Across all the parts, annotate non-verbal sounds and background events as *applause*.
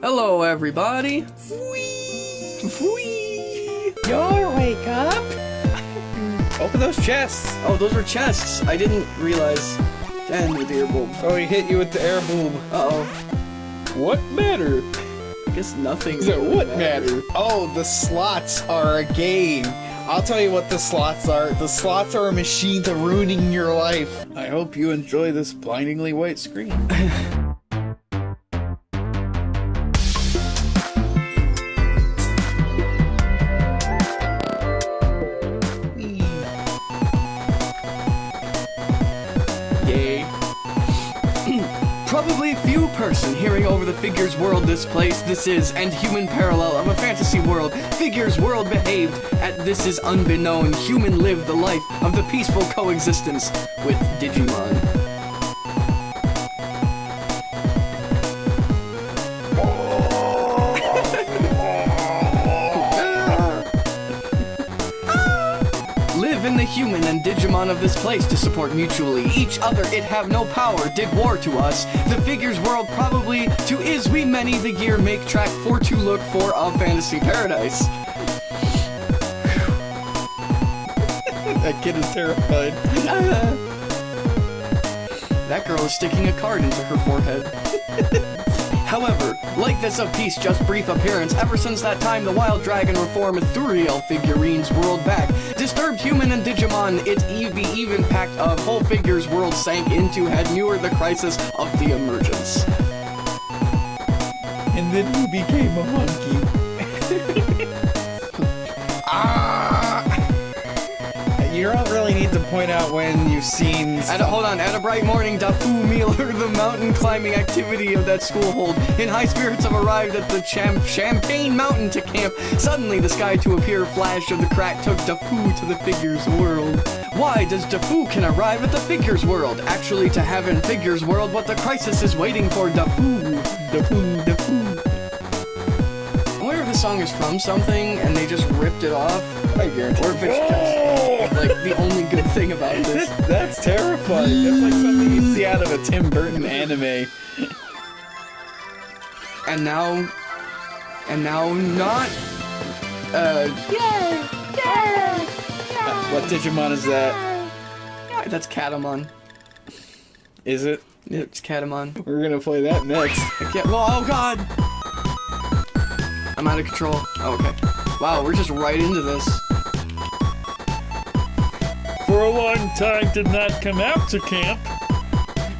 Hello, everybody. Your wake up. *laughs* Open those chests. Oh, those were chests. I didn't realize. And with the air bulb. Oh, he hit you with the air boom. Uh oh. What matter? I guess nothing. So what matter? Oh, the slots are a game. I'll tell you what the slots are. The slots are a machine to ruining your life. I hope you enjoy this blindingly white screen. *laughs* Probably few person hearing over the figures world this place. This is and human parallel of a fantasy world. Figures world behaved at this is unbeknown. Human lived the life of the peaceful coexistence with Digimon. Of this place to support mutually each other. It have no power, did war to us. The figures world probably to is we many the year make track for to look for of fantasy paradise. *laughs* that kid is terrified. *laughs* That girl is sticking a card into her forehead. *laughs* However, like this of peace just brief appearance, ever since that time the wild dragon reform Ethereal figurines world back. Disturbed human and Digimon, it ev even packed of whole figures world sank into had newer the crisis of the emergence. And then you became a monkey. *laughs* point out when you've seen. At a, hold on, at a bright morning, Dafu Mealer, the mountain climbing activity of that school hold, in high spirits have arrived at the Cham Champagne Mountain to camp. Suddenly, the sky to appear flash of the crack took Dafu to the figures world. Why does Dafu can arrive at the figures world? Actually, to have in figures world what the crisis is waiting for Dafu. Dafu, Dafu. I wonder if the song is from something and they just ripped it off. I guarantee. Or if it's just like the only good thing about this. That's terrifying. That's like something you see out of a Tim Burton anime. And now, and now not, uh, What Digimon is that? yeah, that's Katamon. Is it? It's Katamon. We're gonna play that next. Heck yeah, oh god! I'm out of control. Oh, okay. Wow, we're just right into this. For a long time did not come out to camp.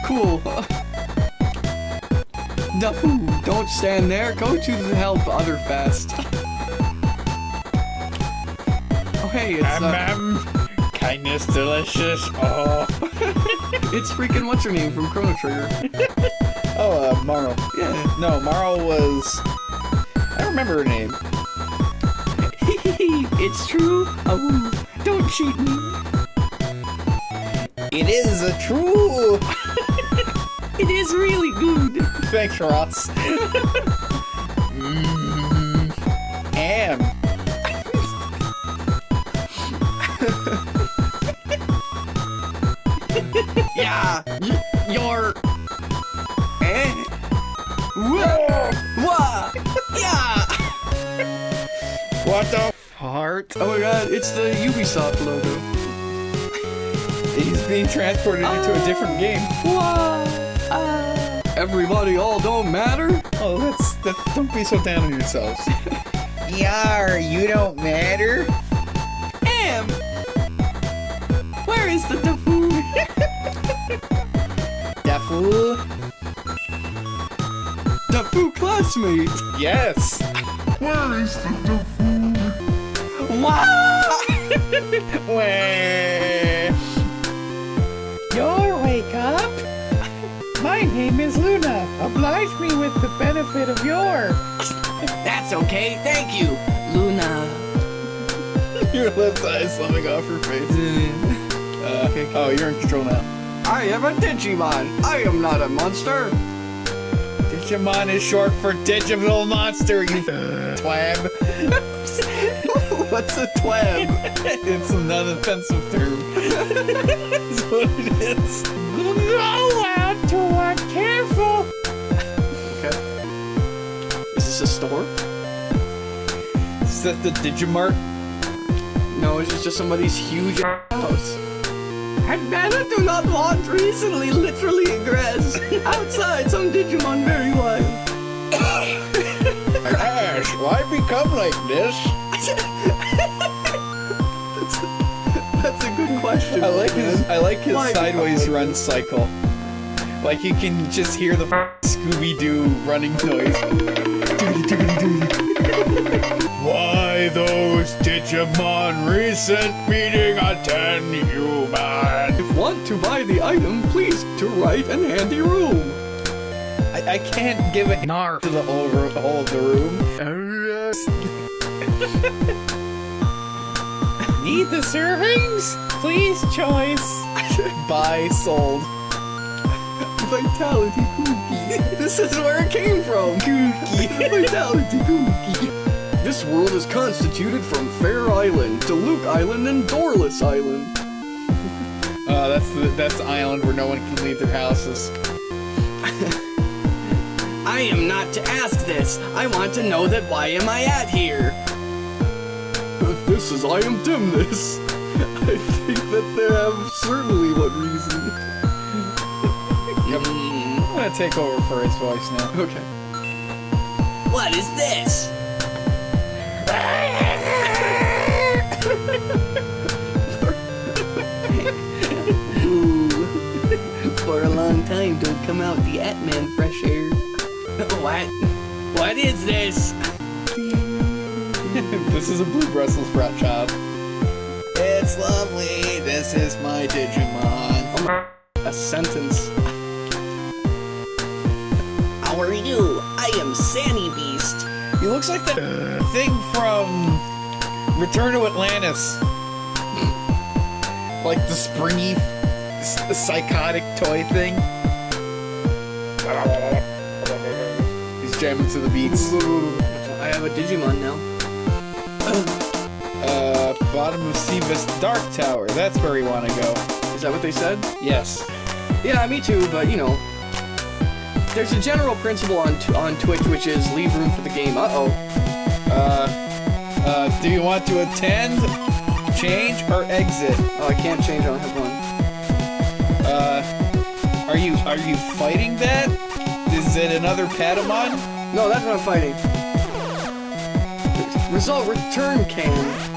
Cool. Dafu, don't stand there. Go to the help other fast. Oh, hey, it's, Um, uh, um, kindness delicious. Oh, *laughs* it's freaking what's her name from Chrono Trigger. Oh, uh, Marle. Yeah. No, Marle was. I don't remember her name. *laughs* it's true. Oh, don't cheat me. It is a true. *laughs* It is really good. Thanks, Ross. mm, am. Yeah, y- you're. Eh? Wha- Wha- Yeah! What the heart? Oh my god, it's the Ubisoft logo. He's being transported into a different game. Wha- Everybody all don't matter? Oh, that's that. Don't be so down on yourselves. *laughs* Yar, you don't matter. Am! Where is the Dafu? *laughs* Dafu. Dafu classmate! Yes. Where is the Dafu? Wow! Wah. *laughs* Your wake up? My name is Luna. Oblige me with the benefit of your. *laughs* That's okay, thank you, Luna. *laughs* Your left eye is slumming off her face. Uh, Okay, okay. Oh, you're in control now. I am a Digimon. I am not a monster. Digimon is short for digital monster, you *laughs* twab. What's a twab? *laughs* it's an unoffensive term. That's *laughs* what it is. Go out to one careful. Okay. Is this a store? Is that the Digimart? No, it's just, just somebody's huge house. And Nana do not want recently literally grass. Outside, some Digimon very wild. *coughs* Ash, why become like this? *laughs* I like his. I like his sideways like run cycle. Like you can just hear the Scooby Doo running noise. *laughs* Why those Digimon recent meeting attend human? If want to buy the item, please to right and handy room. I, I can't give a nar to the whole, ro- whole of the room. *laughs* Need the servings? Please choice. *laughs* Buy sold. Vitality Kooky. *laughs* this is where it came from. Kooky. *laughs* Vitality Kooky. This world is constituted from Fair Island, Luke Island, and Doorless Island. Uh, that's the that's the island where no one can leave their houses. I am not to ask this. I want to know that why am I at here? This is I am dimness. I think that they have certainly one reason. Yep. I'm gonna take over for his voice now. Okay. What is this? *laughs* For a long time, don't come out the Atman fresh air. *laughs* What? What is this? *laughs* this is a blue Brussels sprout job. It's lovely. This is my Digimon. A sentence. How are you? I am Sandy Beast. He looks like that thing from Return to Atlantis. like the springy, psychotic toy thing. He's jamming to the beats. I have a Digimon now. *laughs* Uh, bottom of Seavis Dark Tower. That's where we want to go. Is that what they said? Yes. Yeah, me too, but you know. There's a general principle on t- on Twitch which is leave room for the game. Uh-oh. Uh, uh, do you want to attend, change, or exit? Oh, I can't change, I don't have one. Uh, are you are you fighting that? Is it another Patamon? No, that's what I'm fighting. Result return can.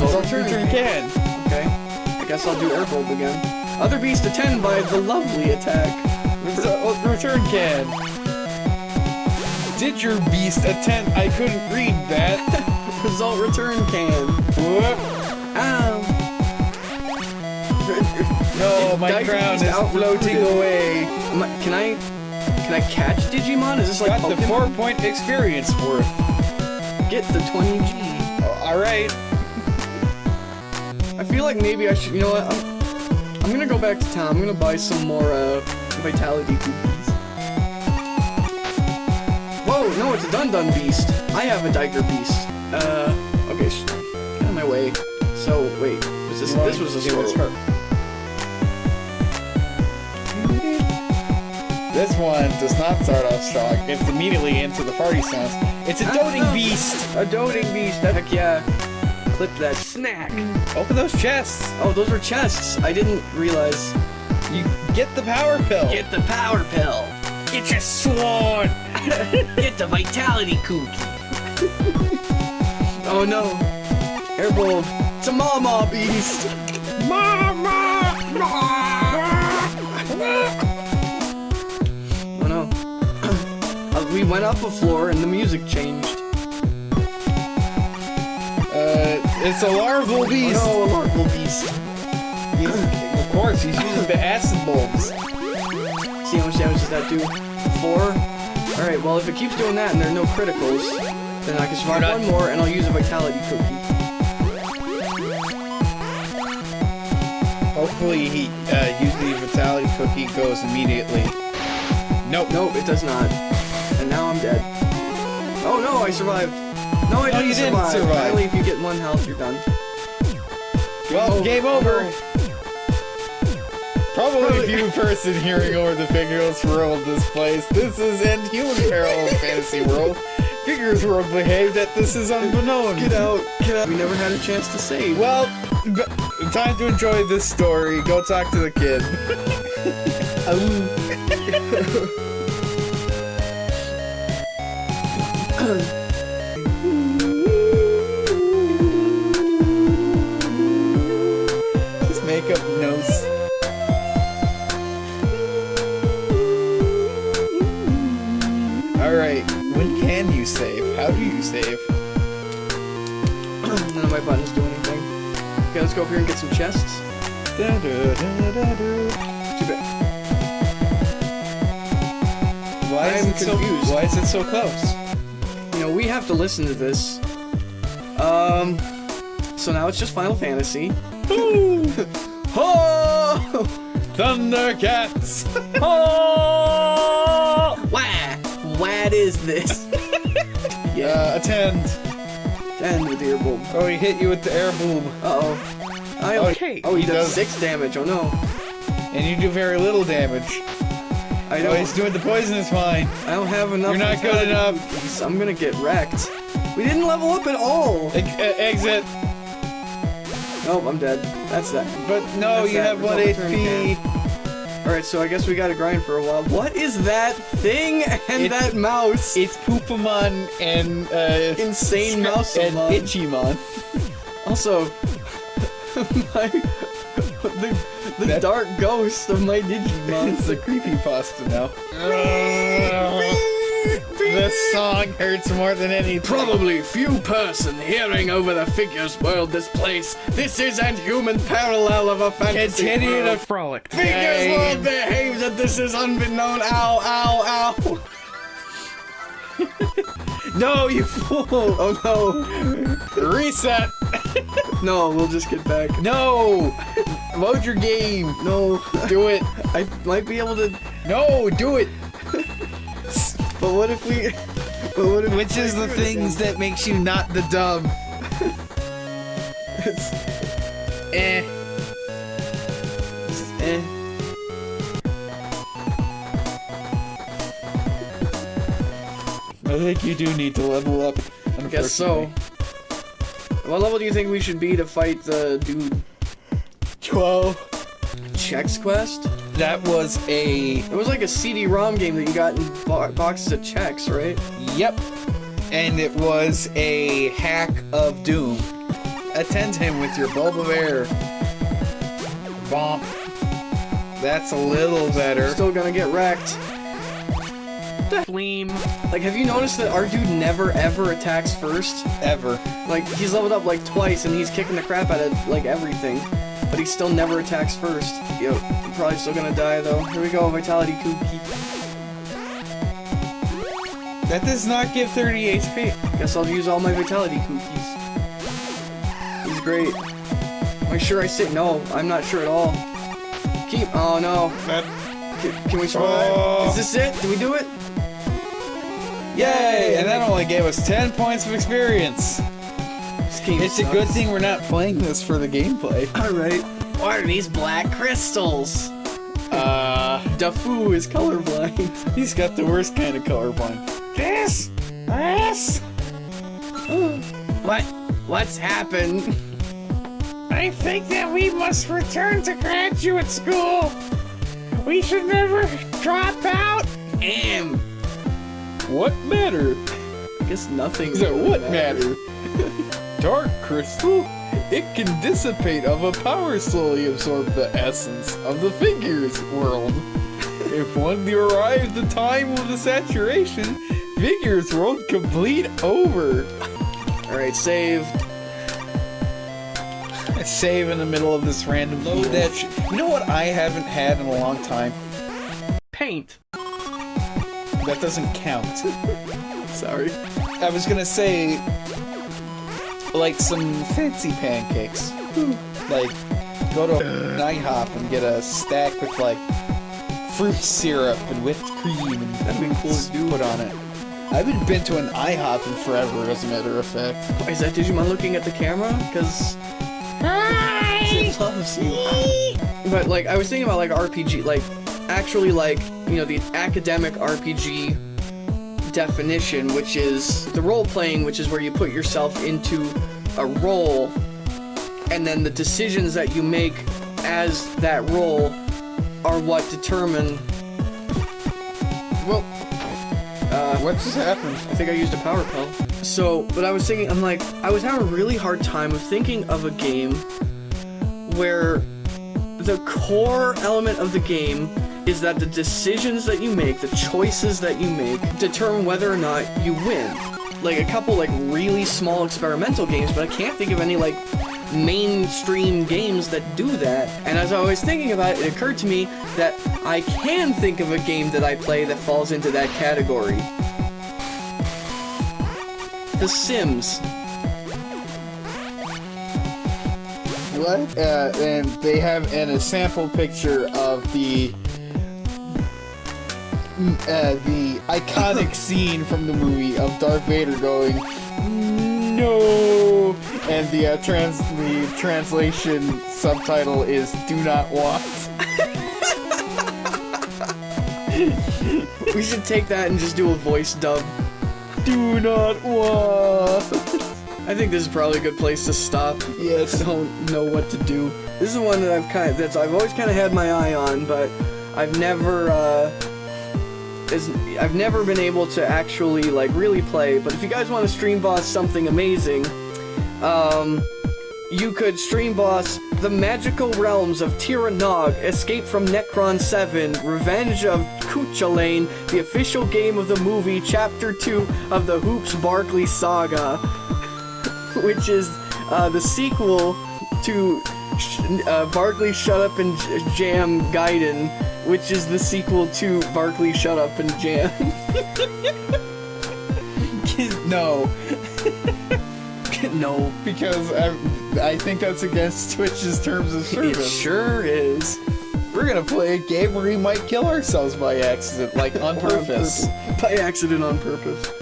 Result return can. can. Okay. I guess I'll do Airbolt again. Other beast attend by the lovely attack. Result return can. Did your beast attend? I couldn't read that. *laughs* Result return can. Whoop. Ow. No, my Dive crown is outfloated. floating away. I- Can I can I catch Digimon? Is this like Got the four point experience worth. Get the 20G. Oh, all right. I feel like maybe I should. You know what? I'm, I'm gonna go back to town. I'm gonna buy some more uh, vitality cookies. Whoa! No, it's a Dun Dun Beast. I have a Diker Beast. Uh, okay, get out of my way. So wait, was this? This was a us This one does not start off strong. It's immediately into the party sounds. It's a doting Ah. beast. A doting beast. Heck yeah! Clip that snack. Open those chests. Oh, those were chests. I didn't realize. You get the power pill. Get the power pill. Get your sword. *laughs* Get the vitality cookie. *laughs* Oh no! Airbolt. It's a Mama Beast. Mama. oh no. *coughs* Uh, we went up a floor and the music changed. It's a larval beast. Oh no, a larval beast. He's- of course, he's using the acid bulbs. See how much damage does that do? Four? Alright, well if it keeps doing that and there are no criticals, then I can survive one more and I'll use a vitality cookie. Hopefully, he uh, using the vitality cookie goes immediately. Nope. Nope, it does not. And now I'm dead. Oh no, I survived. No, I No, didn't, you didn't survive. survive. Apparently if you get one health, you're done. Well, Oh, game oh, over. no. Probably few person hearing over the Figures World this place. This is End Human Parallel Fantasy World. Figures World behaved that this is unbeknown. Get out, get out. We never had a chance to save. Well, b- time to enjoy this story. Go talk to the kid. His *laughs* um. *laughs* *clears throat* None buttons do anything. Okay, let's go up here and get some chests. Da-da-da-da-da. Too bad. Why is I'm it so. Why is it so close? You know, we have to listen to this. Um, so now it's just Final Fantasy. Oh! *laughs* Thundercats! *laughs* Oh! Wah! What is this? yeah, *laughs* Uh, attend. And with the bulb. Oh, he hit you with the air boob. Uh oh. I Okay, Oh, he, he does, does- six damage. Oh no. And you do very little damage. I Oh, don't. he's doing the poisonous mine. I don't have enough. You're not good enough. I'm gonna get wrecked. We didn't level up at all. E- exit. Nope, I'm dead. That's that. But no, That's you that. have one HP. Alright, so I guess we gotta grind for a while. What is that thing and It's- that mouse? It's Poopamon and uh, Insane mouse and amon. Itchymon. *laughs* Also, *laughs* my *laughs* the, the That- dark ghost of my Digimon. It's a creepy pasta now. This song hurts more than anything. Probably few person hearing over the figures world this place. This isn't human parallel of a fantasy Continue to frolic. Figures Game. world behaves that this is unbeknown. Ow, ow, ow. *laughs* no, you fool. Oh no. Reset. no. *laughs* No, we'll just get back. No. Load your game. No. Do it. *laughs* I might be able to, No, do it. But what if we... *laughs* But what if Which is the things again? that makes you not the dub. It's, Eh. eh. I think you do need to level up. I guess so. What level do you think we should be to fight the dude? 12. Chex Quest? That was a. It was like a CD-ROM game that you got in bo- boxes of Chex, right? Yep. And it was a hack of Doom. Attend him with your bulb of air. Bomp. That's a little better. Still gonna get wrecked. Fleam. Like, have you noticed that our dude never ever attacks first? Ever. Like, he's leveled up like twice and he's kicking the crap out of like everything. But he still never attacks first. Yo, I'm probably still gonna die though. Here we go, Vitality Cookie. That does not give 30 HP. Guess I'll use all my Vitality Cookies. He's great. Am I sure I sit? No, I'm not sure at all. Keep. Oh no. That, Can, can we survive? Oh. Is this it? Do we do it? yay! And that only gave us 10 points of experience. This game It's a good thing we're not playing this for the gameplay. *laughs* Alright. What are these black crystals? Uh, Dafu is colorblind. *laughs* he's got the worst kind of colorblind. This? This? what? What's happened? I think that we must return to graduate school. We should never drop out. Am. What matter? I guess nothing. So really what matters. matter? *laughs* Dark crystal? It can dissipate of a power slowly absorb the essence of the figures world. if one arrives the time of the saturation, figures world complete over. Alright, save. Save in the middle of this random load that sh- You know what I haven't had in a long time? Paint. That doesn't count. *laughs* Sorry. I was gonna say, like some fancy pancakes. Like, go to an IHOP and get a stack with like fruit syrup and whipped cream and That'd be cool to do. put on it. I haven't been to an IHOP in forever, as a matter of fact. Is that Digimon looking at the camera? Because Hi! *laughs* loves you. But like I was thinking about like RPG, like actually like you know the academic RPG definition, which is the role playing, which is where you put yourself into a role, and then the decisions that you make as that role are what determine. Well, uh, What just happened? I think I used a power pill. So, but I was thinking, I'm like, I was having a really hard time of thinking of a game where the core element of the game is that the decisions that you make, the choices that you make, determine whether or not you win. Like a couple like really small experimental games, but I can't think of any like mainstream games that do that. And as I was thinking about it, it occurred to me that I can think of a game that I play that falls into that category. The Sims. What? Uh, and they have an, a sample picture of the uh, the iconic *laughs* scene from the movie of Darth Vader going no, and the uh, trans the translation subtitle is "Do not want." We should take that and just do a voice dub. Do not want. I think this is probably a good place to stop. Yes. I don't know what to do. This is the one that I've kind of that's I've always kind of had my eye on, but I've never uh is I've never been able to actually like really play. But if you guys want to stream boss something amazing, um, you could stream boss the magical realms of Tir na Nog, Escape from Necron 7, Revenge of Cuchulainn, the official game of the movie, Chapter 2 of the Hoopz Barkley Saga, *laughs* which is uh, the sequel to uh, Barkley Shut Up and J- Jam Gaiden, which is the sequel to Barkley Shut Up and Jam. *laughs* no, *laughs* no, because I, I think that's against Twitch's terms of service. it sure is. We're gonna play a game where we might kill ourselves by accident, like on Or on purpose. purpose. By accident on purpose.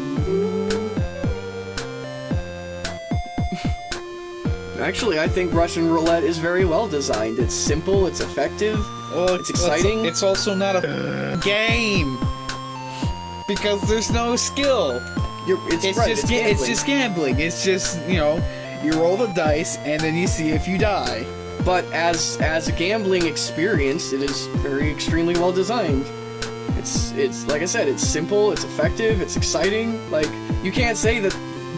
Actually, I think Russian roulette is very well designed. It's simple, it's effective. Well, It's exciting. It's, also not a uh. game because there's no skill. You're, it's It's right, just it's gambling. just gambling. It's just you know, you roll the dice and then you see if you die. But as as a gambling experience, it is very extremely well designed. It's it's like I said, it's simple, it's effective, it's exciting. Like you can't say that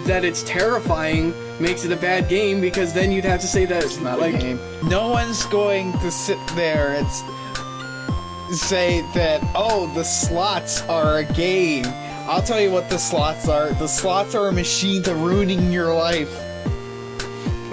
that it's terrifying makes it a bad game because then you'd have to say that it's Not like a game. No one's going to sit there and say that oh the slots are a game. I'll tell you what the slots are. The slots are a machine to ruining your life.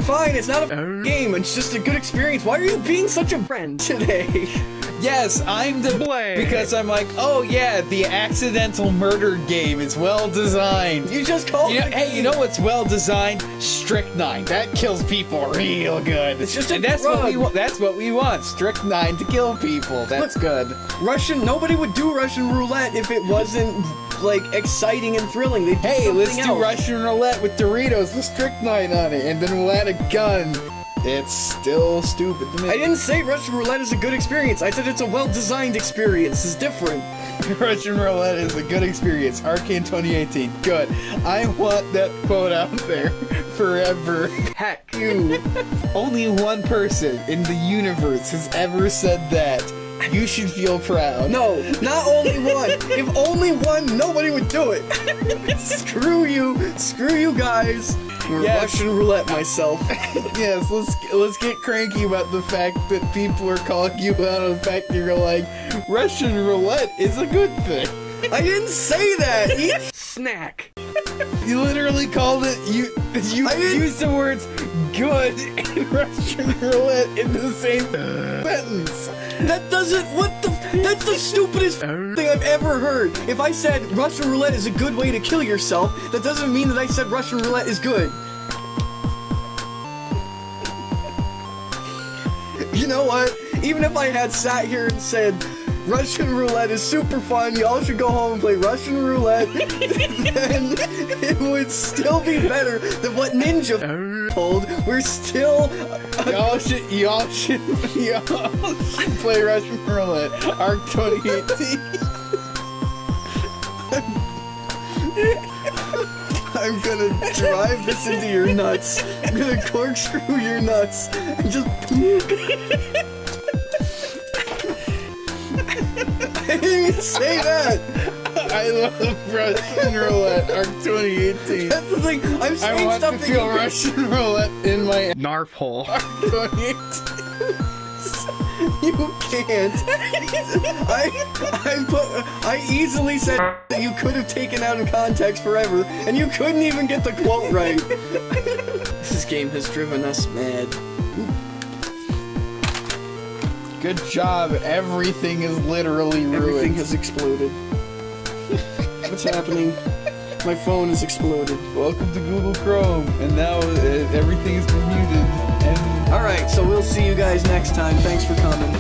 fine, it's not a oh. game, it's just a good experience. Why are you being such a friend today? *laughs* Yes, I'm the Blame. because I'm like, oh yeah, the accidental murder game is well designed. You just called You know, hey, you know what's well designed? Strychnine. That kills people real good. It's just a and that's what we want. That's what we want. Strychnine to kill people. That's good. Russian nobody would do Russian roulette if it wasn't like exciting and thrilling. They Hey, let's something do. Russian roulette with Doritos with strychnine on it, and then we'll add a gun. It's still stupid to me. I didn't say Russian roulette is a good experience. I said it's a well-designed experience. It's different. *laughs* Russian roulette is a good experience. Arcane 2018. Good. I want that quote out there *laughs* forever. Heck, *laughs* you. Only one person in the universe has ever said that. You should feel proud. No, not only one. if only one, nobody would do it. Screw you. Screw you guys. Yes. Russian roulette myself. *laughs* Yes, let's let's get cranky about the fact that people are calling you out on the fact that you're like Russian roulette is a good thing. I didn't say that. *laughs* Eat snack. *laughs* You literally called it you you I didn't- used the words good and *laughs* Russian roulette in the same sentence. That doesn't. What the? That's the stupidest thing I've ever heard. If I said Russian roulette is a good way to kill yourself, that doesn't mean that I said Russian roulette is good. You know what? Even if I had sat here and said Russian roulette is super fun. Y'all should go home and play Russian roulette. *laughs* then it would still be better than what Ninja told. We're still. Y'all should, y'all should, y'all should play Russian roulette. Arc 2018. I'm gonna drive this into your nuts. I'm gonna corkscrew your nuts and just *laughs* didn't even say that. I love Russian roulette. Arc 2018. That's the thing. I'm I saying want to feel Russian roulette in my Narf hole. Arc 2018. *laughs* You can't. I I put I easily said that you could have taken out of context forever, and you couldn't even get the quote right. *laughs* this game has driven us mad. Good job. Everything is literally ruined. Everything has exploded. *laughs* What's happening? My phone has exploded. Welcome to Google Chrome, and now uh, everything is muted. And All right, so we'll see you guys next time. Thanks for coming.